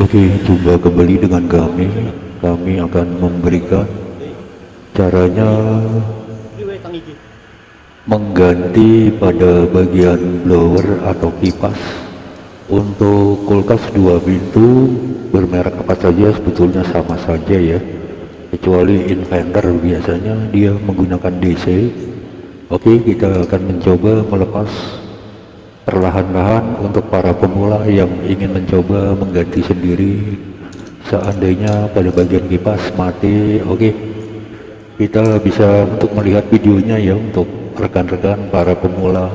Oke, jumpa kembali dengan kami. Kami akan memberikan caranya mengganti pada bagian blower atau kipas. Untuk kulkas dua pintu bermerek apa saja sebetulnya sama saja ya. Kecuali inventor biasanya dia menggunakan DC oke kita akan mencoba melepas perlahan-lahan untuk para pemula yang ingin mencoba mengganti sendiri. Seandainya pada bagian kipas mati oke. Kita bisa untuk melihat videonya ya untuk rekan-rekan para pemula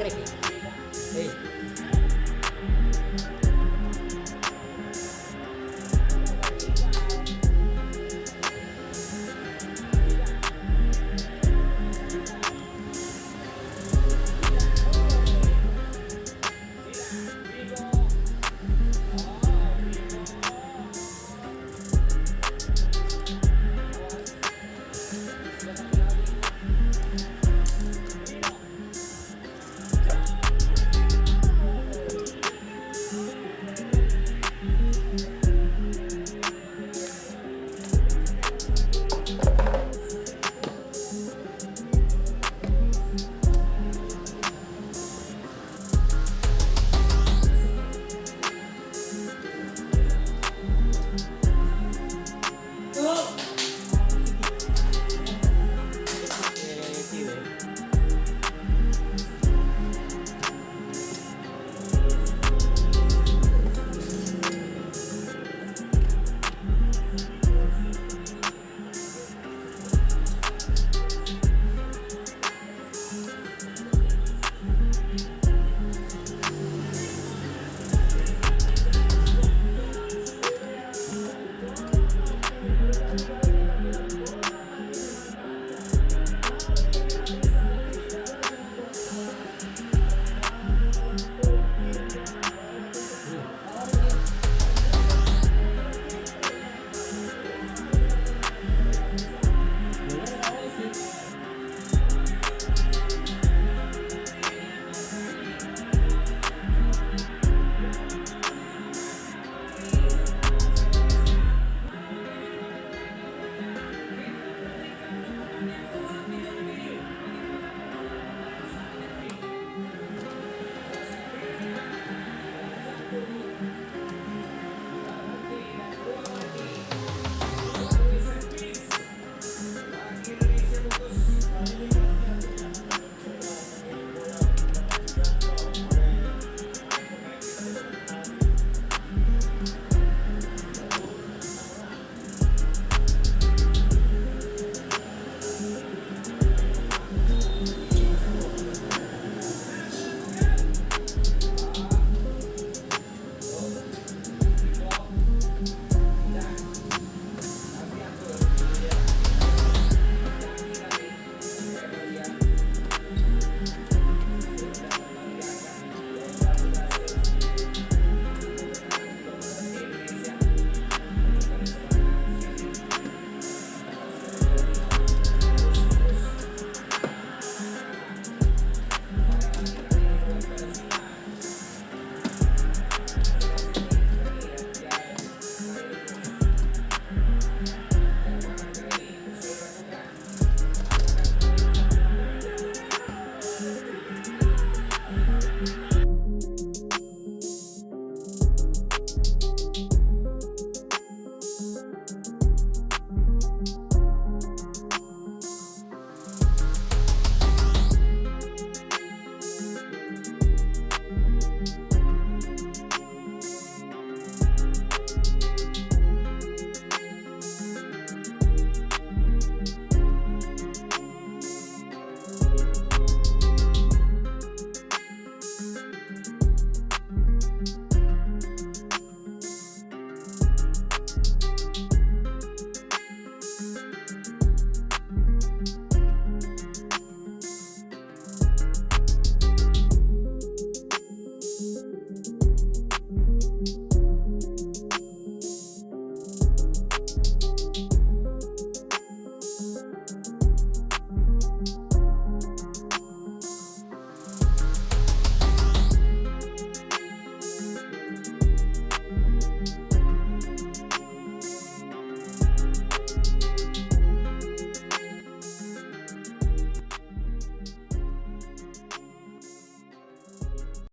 Hey.